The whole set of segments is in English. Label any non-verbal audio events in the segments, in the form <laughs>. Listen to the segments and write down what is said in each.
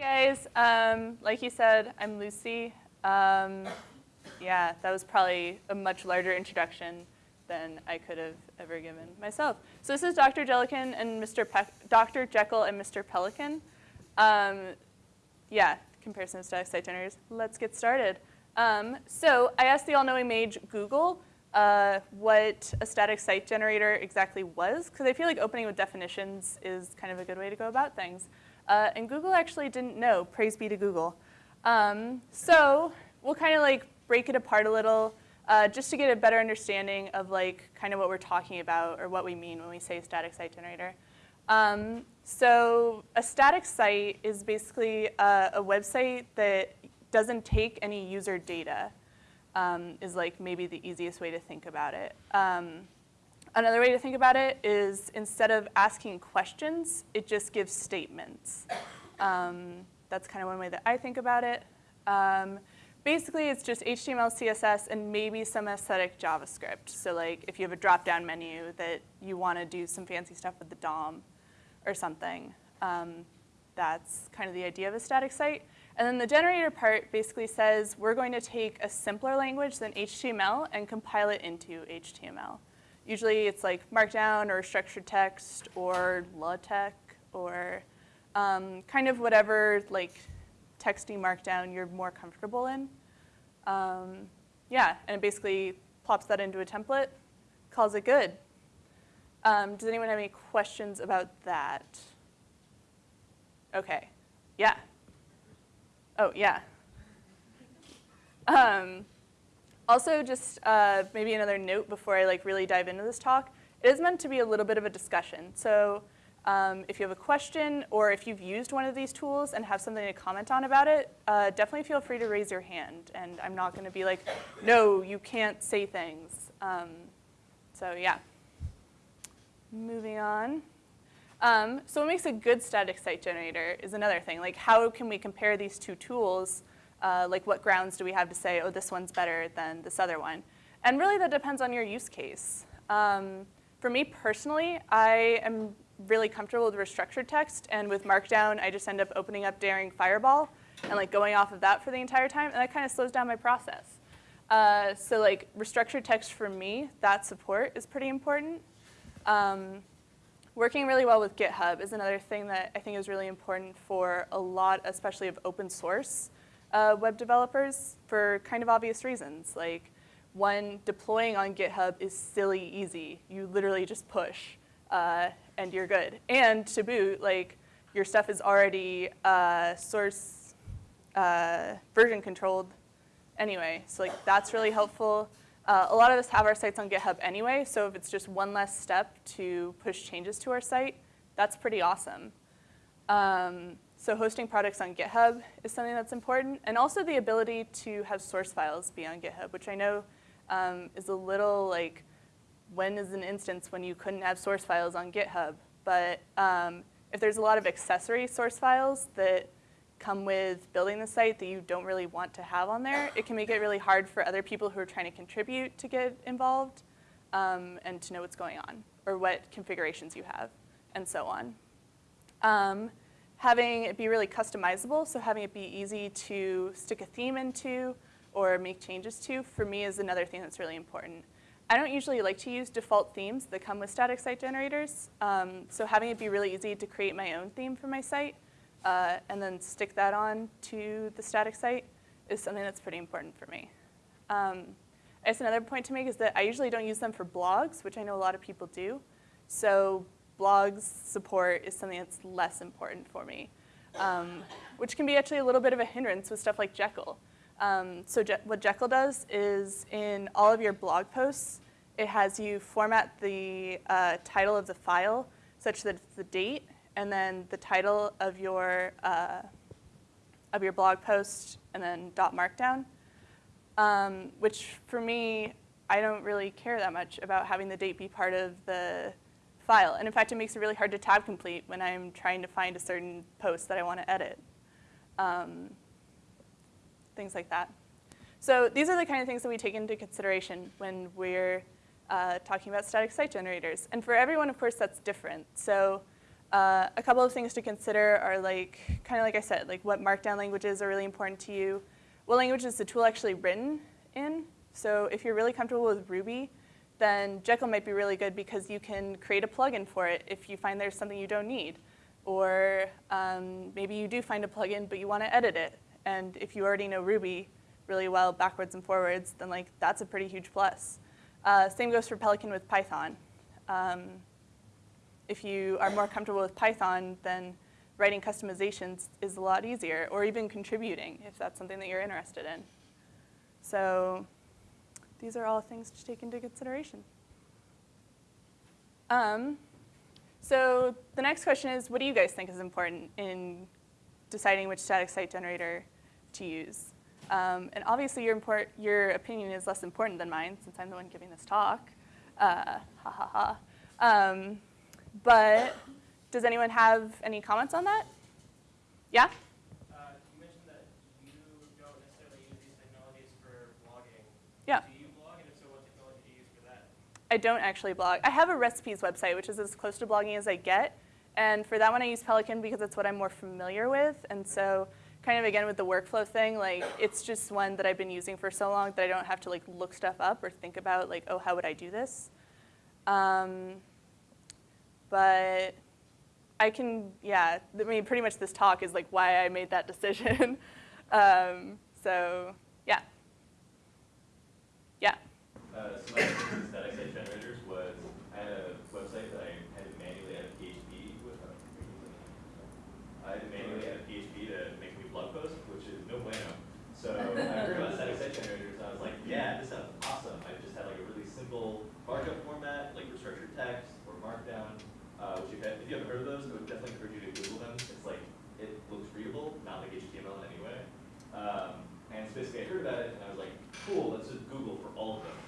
guys, um, like you said, I'm Lucy. Um, yeah, that was probably a much larger introduction than I could have ever given myself. So this is Dr. Jellican and Mr. Pe Dr. Jekyll and Mr. Pelican. Um, yeah, comparison of static site generators. Let's get started. Um, so I asked the all-knowing mage Google uh, what a static site generator exactly was, because I feel like opening with definitions is kind of a good way to go about things. Uh, and Google actually didn't know, praise be to Google. Um, so we'll kind of like break it apart a little uh, just to get a better understanding of like kind of what we're talking about or what we mean when we say static site generator. Um, so a static site is basically a, a, website that doesn't take any user data um, is like maybe the easiest way to think about it. Another way to think about it is instead of asking questions, it just gives statements. Um, that's kind of one way that I think about it. Um, basically, it's just HTML, CSS, and maybe some aesthetic JavaScript. So like if you have a drop-down menu that you want to do some fancy stuff with the DOM or something, um, that's kind of the idea of a static site. And then the generator part basically says we're going to take a simpler language than HTML and compile it into HTML. Usually it's like Markdown or structured text or LaTeX or um, kind of whatever like texty Markdown you're more comfortable in. Um, yeah, and it basically plops that into a template, calls it good. Um, does anyone have any questions about that? Okay, yeah. Oh, yeah. Also, just uh, maybe another note before I like really dive into this talk, it is meant to be a little bit of a discussion. So um, if you have a question or if you've used one of these tools and have something to comment on about it, uh, definitely feel free to raise your hand. And I'm not going to be like, no, you can't say things. Um, so yeah. Moving on. Um, so what makes a good static site generator is another thing. Like how can we compare these two tools uh, like what grounds do we have to say, oh, this one's better than this other one? And really that depends on your use case. Um, for me personally, I am really comfortable with restructured text and with Markdown, I just end up opening up Daring Fireball and like going off of that for the entire time and that kind of slows down my process. Uh, so like restructured text for me, that support is pretty important. Um, working really well with GitHub is another thing that I think is really important for a lot, especially of open source uh, web developers for kind of obvious reasons. Like one, deploying on GitHub is silly easy. You literally just push uh, and you're good. And to boot, like your stuff is already uh, source uh, version controlled anyway. So like that's really helpful. Uh, a lot of us have our sites on GitHub anyway, so if it's just one less step to push changes to our site, that's pretty awesome. Um, so hosting products on GitHub is something that's important, and also the ability to have source files be on GitHub, which I know um, is a little like, when is an instance when you couldn't have source files on GitHub? But um, if there's a lot of accessory source files that come with building the site that you don't really want to have on there, it can make it really hard for other people who are trying to contribute to get involved um, and to know what's going on, or what configurations you have, and so on. Having it be really customizable, so having it be easy to stick a theme into or make changes to, for me is another thing that's really important. I don't usually like to use default themes that come with static site generators, um, so having it be really easy to create my own theme for my site uh, and then stick that on to the static site is something that's pretty important for me. Um, I guess another point to make is that I usually don't use them for blogs, which I know a lot of people do. So blogs support is something that's less important for me, um, which can be actually a little bit of a hindrance with stuff like Jekyll. Um, so Je what Jekyll does is in all of your blog posts, it has you format the uh, title of the file such that it's the date and then the title of your uh, of your blog post and then dot markdown, um, which for me, I don't really care that much about having the date be part of the file. And in fact, it makes it really hard to tab complete when I'm trying to find a certain post that I want to edit. Um, things like that. So these are the kind of things that we take into consideration when we're uh, talking about static site generators. And for everyone, of course, that's different. So Uh, a couple of things to consider are like, kind of like I said, like what markdown languages are really important to you. What language is the tool actually written in? So if you're really comfortable with Ruby, then Jekyll might be really good because you can create a plugin for it if you find there's something you don't need. Or um, maybe you do find a plugin, but you want to edit it. And if you already know Ruby really well, backwards and forwards, then like that's a pretty huge plus. Uh, same goes for Pelican with Python. Um, if you are more comfortable with Python, then writing customizations is a lot easier, or even contributing if that's something that you're interested in. So these are all things to take into consideration. Um, so the next question is, what do you guys think is important in deciding which static site generator to use? Um, and obviously your, import, your opinion is less important than mine since I'm the one giving this talk. Uh, ha ha ha. Um, but does anyone have any comments on that? Yeah? Uh, you mentioned that you don't necessarily use these technologies for blogging. Yeah. Do you blog, and if so, what technology do you use for that? I don't actually blog. I have a recipes website, which is as close to blogging as I get. And for that one, I use Pelican because it's what I'm more familiar with. And so kind of again with the workflow thing, like it's just one that I've been using for so long that I don't have to like look stuff up or think about like, oh, how would I do this? Um, but I can, yeah, I mean, pretty much this talk is like why I made that <laughs> decision. um, so, yeah. Uh, so my static site generators was I had a website that I had to manually add PHP with. Uh, I had to manually add PHP to make a new blog post, which is no bueno. So I heard about static site generators, and I was like, yeah, this sounds awesome. I just had like a really simple markup format, like restructured text or Markdown, uh, which if, if you haven't heard of those, I would definitely encourage you to Google them. It's like it looks readable, not like HTML in any way. Um, and so basically I heard about it and I was like, cool, let's just Google for all of them.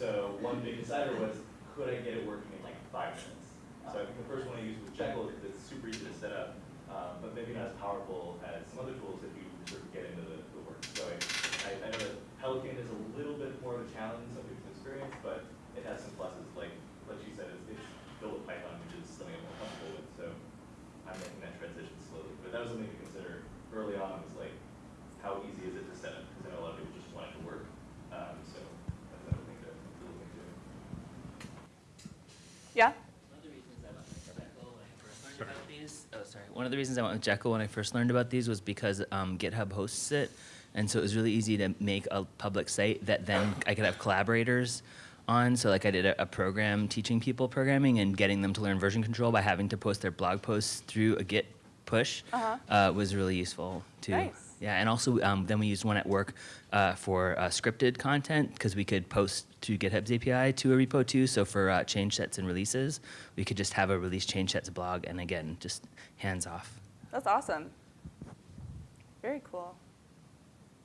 So one big decider was, could I get it working in like five minutes? So I think the first one I used was Jekyll because it's super easy to set up, um, but maybe not as powerful as some other tools if you sort of get into the, the work. So I, I, I know that Pelican is a little bit more of a challenge in some people's experience, but it has some pluses. Like like she said, it's, it's built with Python, which is something I'm more comfortable with. So I'm making that transition slowly. But that was something to consider early on. Was like, how easy is it to set up? Because I know a lot of people just want it to work. Um, so that's another thing to, to look into. Yeah? One of the reasons I went with Jekyll when I first learned about these, oh sorry, one of the reasons I went with Jekyll when I first learned about these was because um, GitHub hosts it, and so it was really easy to make a public site that then I could have collaborators on. So like I did a, a program teaching people programming and getting them to learn version control by having to post their blog posts through a Git push Uh-huh. uh, was really useful too. Nice. Yeah, and also um, then we used one at work uh, for uh, scripted content because we could post to GitHub's API to a repo too. So for uh, change sets and releases, we could just have a release change sets blog, and again, just hands off. That's awesome. Very cool.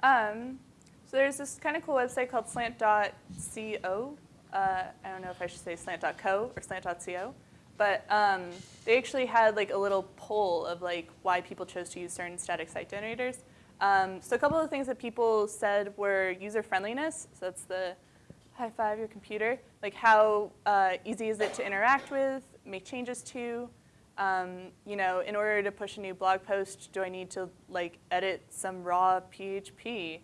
Um, so there's this kind of cool website called slant.co. Uh, I don't know if I should say slant.co or slant.co. But um, they actually had like a little poll of like why people chose to use certain static site generators. Um, so a couple of things that people said were user friendliness. So that's the high five your computer. Like how uh, easy is it to interact with, make changes to. Um, you know, in order to push a new blog post, do I need to like edit some raw PHP?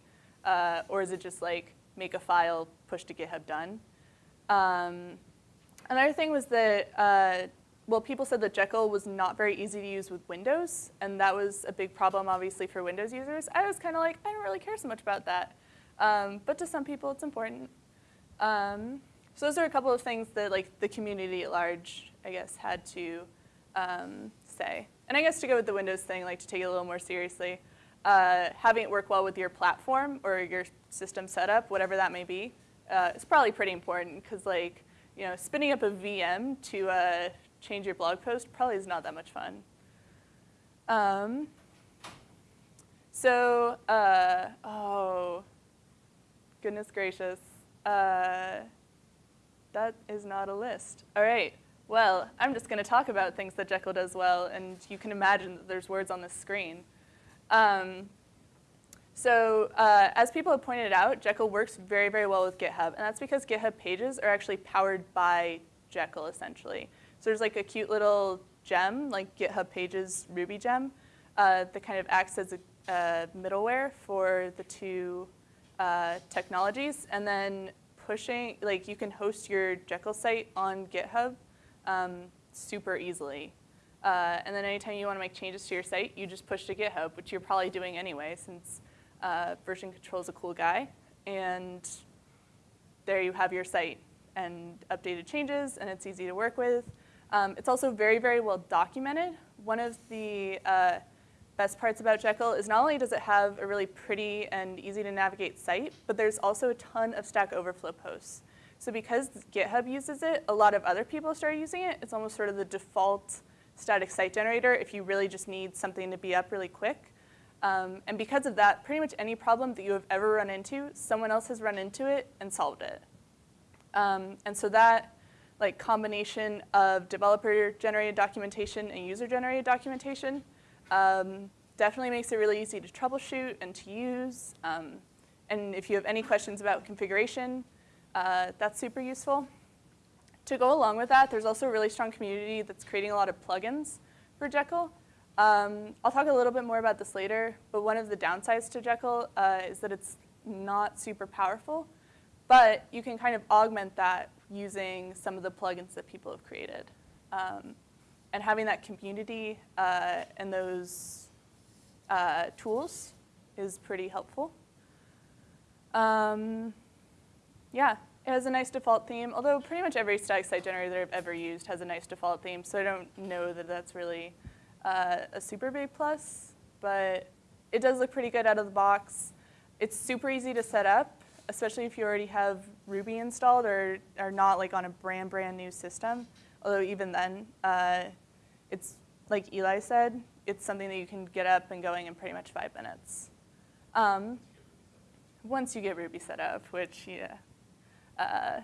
Uh, or is it just like make a file, push to GitHub, done? Um, another thing was that, uh, well, people said that Jekyll was not very easy to use with Windows, and that was a big problem, obviously, for Windows users. I was kind of like, I don't really care so much about that. Um, but to some people, it's important. Um, so those are a couple of things that like the community at large, I guess, had to um, say. And I guess to go with the Windows thing, like to take it a little more seriously, uh, having it work well with your platform or your system setup, whatever that may be, uh, is probably pretty important because like, you know, spinning up a VM to uh, change your blog post probably is not that much fun. Um, so, uh, oh, goodness gracious. Uh, that is not a list. All right. Well, I'm just going to talk about things that Jekyll does well, and you can imagine that there's words on the screen. Um, so uh, as people have pointed out, Jekyll works very, very well with GitHub, and that's because GitHub pages are actually powered by Jekyll, essentially. So there's like a cute little gem, like GitHub Pages Ruby gem, uh, that kind of acts as a, a middleware for the two uh, technologies. And then pushing, like you can host your Jekyll site on GitHub um, super easily. Uh, and then anytime you want to make changes to your site, you just push to GitHub, which you're probably doing anyway since uh, version control is a cool guy. And there you have your site and updated changes, and it's easy to work with. Um, it's also very, very well documented. One of the uh, best parts about Jekyll is not only does it have a really pretty and easy to navigate site, but there's also a ton of Stack Overflow posts. So because GitHub uses it, a lot of other people start using it. It's almost sort of the default static site generator if you really just need something to be up really quick. Um, and because of that, pretty much any problem that you have ever run into, someone else has run into it and solved it. Um, and so that like combination of developer-generated documentation and user-generated documentation um, definitely makes it really easy to troubleshoot and to use. Um, and if you have any questions about configuration, uh, that's super useful. To go along with that, there's also a really strong community that's creating a lot of plugins for Jekyll. Um, I'll talk a little bit more about this later, but one of the downsides to Jekyll uh, is that it's not super powerful, but you can kind of augment that using some of the plugins that people have created. Um, and having that community uh, and those uh, tools is pretty helpful. Um, yeah, it has a nice default theme, although pretty much every static site generator I've ever used has a nice default theme, so I don't know that that's really uh, a super big plus, but it does look pretty good out of the box. It's super easy to set up, especially if you already have Ruby installed or are not like on a brand, brand new system. Although even then, uh, it's like Eli said, it's something that you can get up and going in pretty much five minutes. Um, once you get Ruby set up, which, yeah. Uh,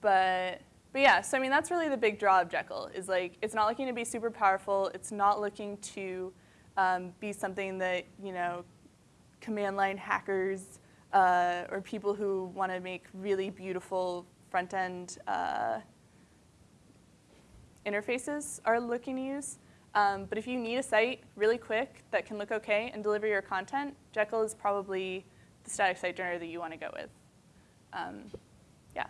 but, but yeah, so I mean, that's really the big draw of Jekyll, is like, it's not looking to be super powerful. It's not looking to um, be something that, you know, command line hackers uh, or people who want to make really beautiful front end uh, interfaces are looking to use. Um, but if you need a site really quick that can look okay and deliver your content, Jekyll is probably the static site generator that you want to go with. Um, yeah.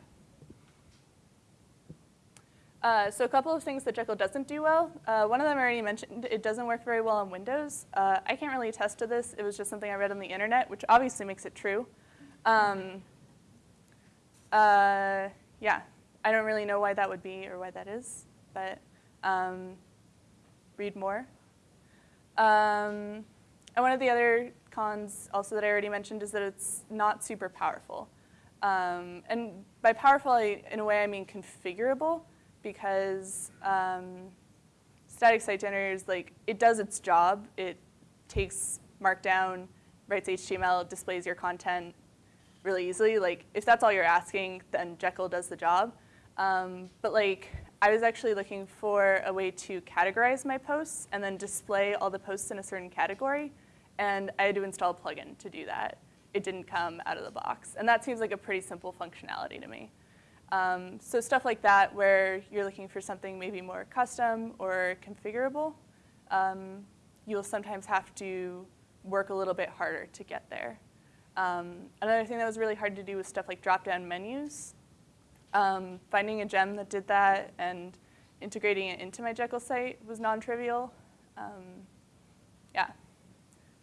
Uh, so a couple of things that Jekyll doesn't do well. Uh, one of them I already mentioned, it doesn't work very well on Windows. Uh, I can't really attest to this. It was just something I read on the internet, which obviously makes it true. Um, uh, yeah, I don't really know why that would be or why that is, but um, read more. Um, and one of the other cons also that I already mentioned is that it's not super powerful. Um, and by powerful, I, in a way, I mean configurable because um, static site generators, like, it does its job. It takes Markdown, writes HTML, displays your content really easily. Like, if that's all you're asking, then Jekyll does the job. Um, but like, I was actually looking for a way to categorize my posts and then display all the posts in a certain category. And I had to install a plugin to do that. It didn't come out of the box. And that seems like a pretty simple functionality to me. Um, so stuff like that where you're looking for something maybe more custom or configurable, um, you'll sometimes have to work a little bit harder to get there. Um, another thing that was really hard to do was stuff like drop-down menus. Um, finding a gem that did that and integrating it into my Jekyll site was non-trivial. Um, yeah,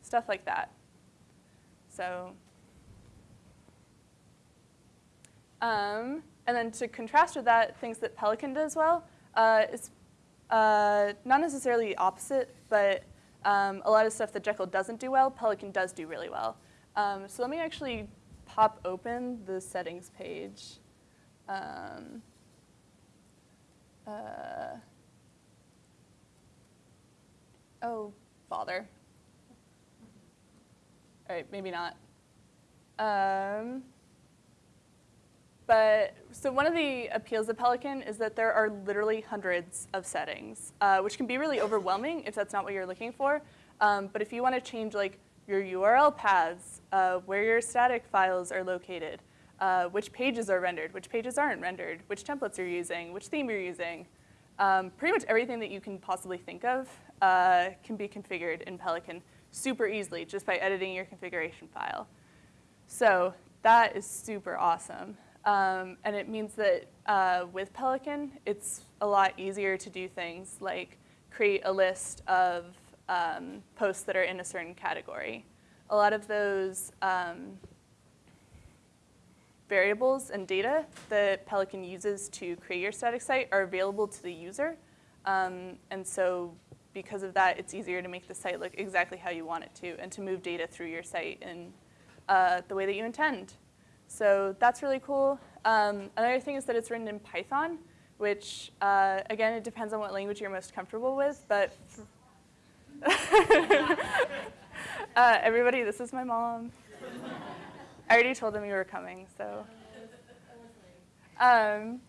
stuff like that. So, um, and then to contrast with that, things that Pelican does well uh, is uh, not necessarily opposite, but um, a lot of stuff that Jekyll doesn't do well, Pelican does do really well. Um, so let me actually pop open the settings page. Um, uh, oh, bother. All right, maybe not. Um, but so one of the appeals of Pelican is that there are literally hundreds of settings, uh, which can be really overwhelming if that's not what you're looking for. Um, but if you want to change like your URL paths, uh, where your static files are located, uh, which pages are rendered, which pages aren't rendered, which templates you're using, which theme you're using, Um, pretty much everything that you can possibly think of uh, can be configured in Pelican super easily just by editing your configuration file. So that is super awesome. Um, and it means that uh, with Pelican, it's a lot easier to do things like create a list of um, posts that are in a certain category. A lot of those um, variables and data that Pelican uses to create your static site are available to the user. Um, and so because of that, it's easier to make the site look exactly how you want it to and to move data through your site in uh, the way that you intend. So that's really cool. Um, another thing is that it's written in Python, which, uh, again, it depends on what language you're most comfortable with, but <laughs> uh, everybody, this is my mom. I already told them you were coming, so. Um,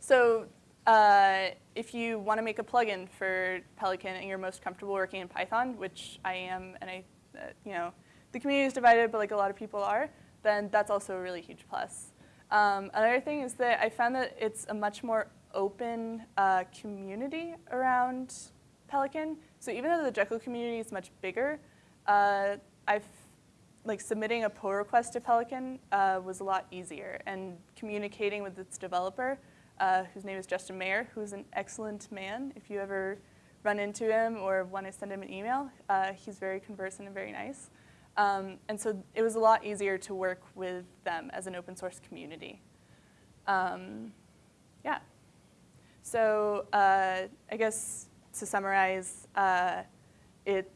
so uh, if you want to make a plugin for Pelican and you're most comfortable working in Python, which I am, and I, uh, you know, the community is divided, but like a lot of people are, then that's also a really huge plus. Um, another thing is that I found that it's a much more open uh, community around Pelican. So even though the Jekyll community is much bigger, uh, I've like submitting a pull request to Pelican uh, was a lot easier, and communicating with its developer, uh, whose name is Justin Mayer, who's an excellent man. If you ever run into him or want to send him an email, uh, he's very conversant and very nice. Um, and so it was a lot easier to work with them as an open source community. Um, yeah. So uh, I guess to summarize, uh, it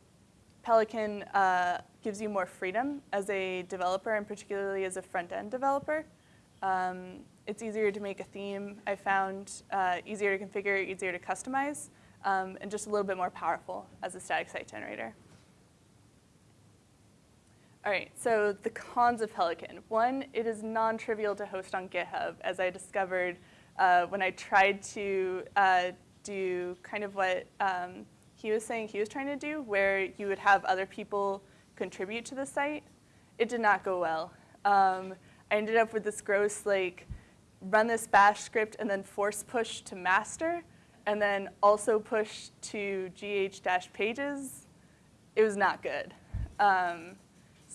Pelican uh, gives you more freedom as a developer and particularly as a front-end developer. Um, it's easier to make a theme, I found, uh, easier to configure, easier to customize, um, and just a little bit more powerful as a static site generator. All right, so the cons of Pelican. One, it is non-trivial to host on GitHub, as I discovered uh, when I tried to uh, do kind of what um, he was saying he was trying to do, where you would have other people contribute to the site. It did not go well. Um, I ended up with this gross, like, run this bash script and then force push to master, and then also push to gh-pages. It was not good. Um,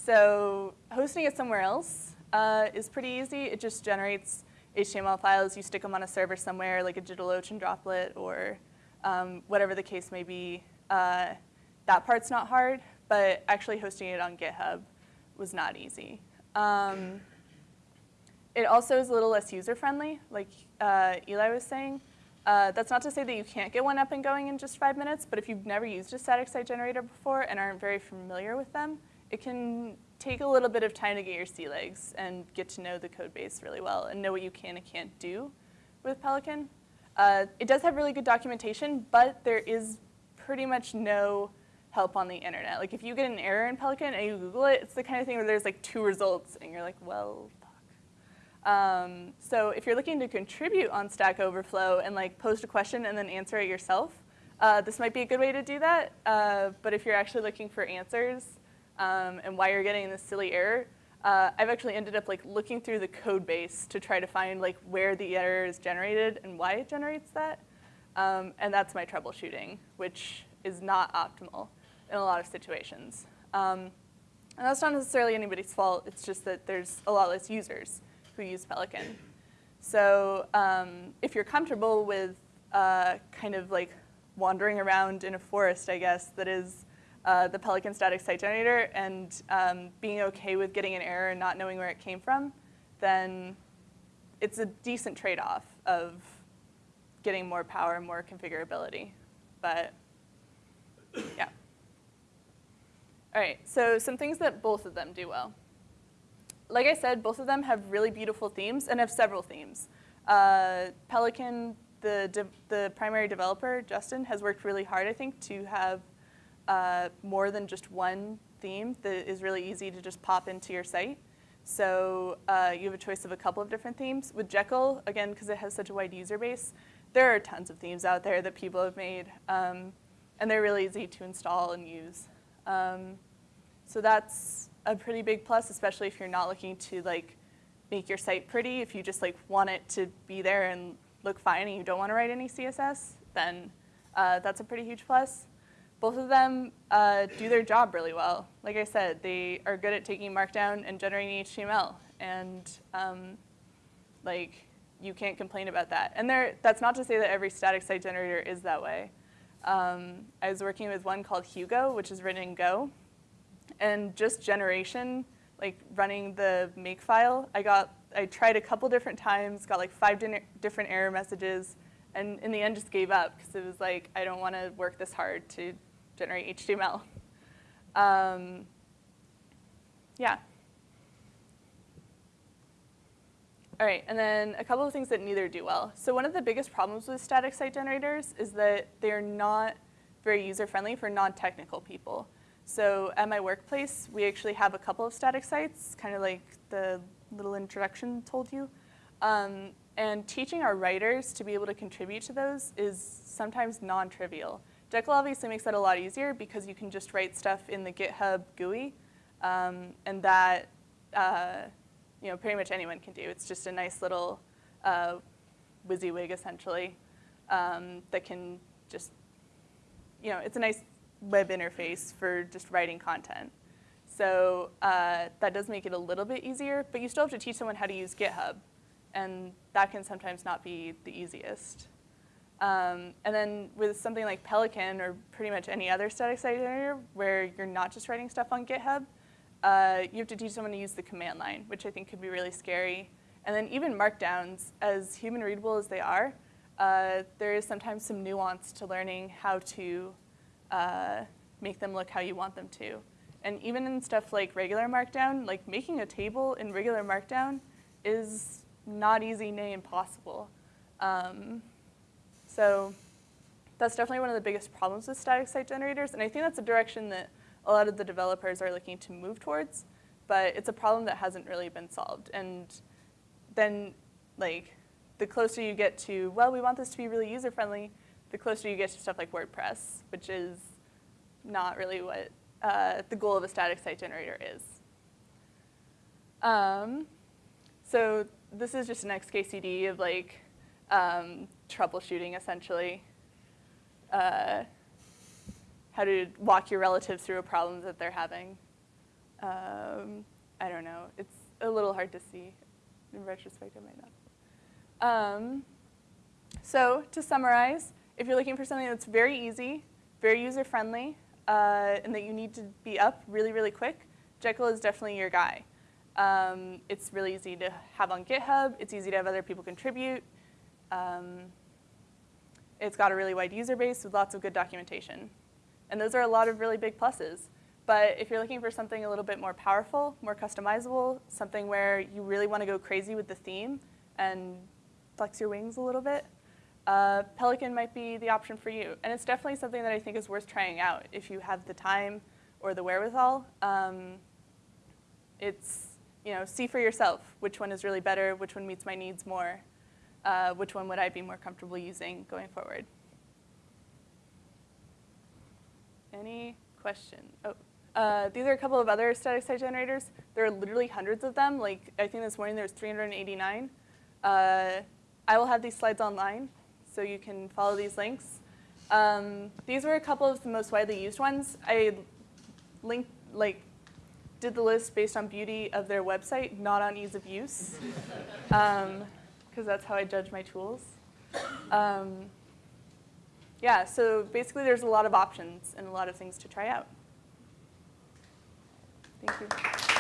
so hosting it somewhere else uh, is pretty easy. It just generates HTML files. You stick them on a server somewhere, like a DigitalOcean droplet or um, whatever the case may be. Uh, that part's not hard, but actually hosting it on GitHub was not easy. Um, it also is a little less user-friendly, like uh, Eli was saying. Uh, that's not to say that you can't get one up and going in just five minutes, but if you've never used a static site generator before and aren't very familiar with them, it can take a little bit of time to get your sea legs and get to know the code base really well and know what you can and can't do with Pelican. Uh, it does have really good documentation, but there is pretty much no help on the internet. Like if you get an error in Pelican and you Google it, it's the kind of thing where there's like two results and you're like, well, fuck. Um, so if you're looking to contribute on Stack Overflow and like post a question and then answer it yourself, uh, this might be a good way to do that. Uh, but if you're actually looking for answers, um, and why you're getting this silly error, uh, I've actually ended up like looking through the code base to try to find like where the error is generated and why it generates that. Um, and that's my troubleshooting, which is not optimal in a lot of situations. Um, and that's not necessarily anybody's fault. It's just that there's a lot less users who use Pelican. So um, if you're comfortable with uh, kind of like wandering around in a forest, I guess, that is uh, the Pelican static site generator and um, being okay with getting an error and not knowing where it came from, then it's a decent trade-off of getting more power, more configurability. But yeah. All right, so some things that both of them do well. Like I said, both of them have really beautiful themes and have several themes. Uh, Pelican, the, the primary developer, Justin, has worked really hard, I think, to have uh, more than just one theme that is really easy to just pop into your site. So uh, you have a choice of a couple of different themes. With Jekyll, again, because it has such a wide user base, there are tons of themes out there that people have made, um, and they're really easy to install and use. Um, so that's a pretty big plus, especially if you're not looking to like make your site pretty. If you just like want it to be there and look fine and you don't want to write any CSS, then uh, that's a pretty huge plus. Both of them uh, do their job really well. Like I said, they are good at taking Markdown and generating HTML, and um, like you can't complain about that. And there, that's not to say that every static site generator is that way. Um, I was working with one called Hugo, which is written in Go, and just generation, like running the make file, I got, I tried a couple different times, got like five different error messages, and in the end just gave up because it was like, I don't want to work this hard to generate HTML. Um, yeah. All right, and then a couple of things that neither do well. So one of the biggest problems with static site generators is that they're not very user-friendly for non-technical people. So at my workplace, we actually have a couple of static sites, kind of like the little introduction told you. Um, and teaching our writers to be able to contribute to those is sometimes non-trivial. Jekyll obviously makes that a lot easier because you can just write stuff in the GitHub GUI, um, and that uh, you know pretty much anyone can do. It's just a nice little uh, WYSIWYG essentially um, that can just you know it's a nice web interface for just writing content. So uh, that does make it a little bit easier, but you still have to teach someone how to use GitHub, and that can sometimes not be the easiest. Um, and then with something like Pelican or pretty much any other static site generator where you're not just writing stuff on GitHub, uh, you have to teach someone to use the command line, which I think could be really scary. And then even markdowns, as human readable as they are, uh, there is sometimes some nuance to learning how to uh, make them look how you want them to. And even in stuff like regular markdown, like making a table in regular markdown is not easy, nay impossible. Um, so that's definitely one of the biggest problems with static site generators, and I think that's a direction that a lot of the developers are looking to move towards, but it's a problem that hasn't really been solved. And then, like, the closer you get to, well, we want this to be really user-friendly, the closer you get to stuff like WordPress, which is not really what uh, the goal of a static site generator is. Um, so this is just an XKCD of like um, troubleshooting essentially. Uh, how to walk your relatives through a problem that they're having. Um, I don't know. It's a little hard to see. In retrospect, I might not. Um, so to summarize, if you're looking for something that's very easy, very user-friendly, uh, and that you need to be up really, really quick, Jekyll is definitely your guy. Um, it's really easy to have on GitHub. It's easy to have other people contribute. Um, it's got a really wide user base with lots of good documentation. And those are a lot of really big pluses. But if you're looking for something a little bit more powerful, more customizable, something where you really want to go crazy with the theme and flex your wings a little bit, uh, Pelican might be the option for you. And it's definitely something that I think is worth trying out if you have the time or the wherewithal. Um, it's, you know, see for yourself which one is really better, which one meets my needs more, uh, which one would I be more comfortable using going forward. Any questions? Oh, uh, these are a couple of other static site generators. There are literally hundreds of them. Like I think this morning there was 389. Uh, I will have these slides online, so you can follow these links. Um, these were a couple of the most widely used ones. I linked, like, did the list based on beauty of their website, not on ease of use, <laughs> because that's how I judge my tools. Um, yeah, so basically there's a lot of options and a lot of things to try out. Thank you.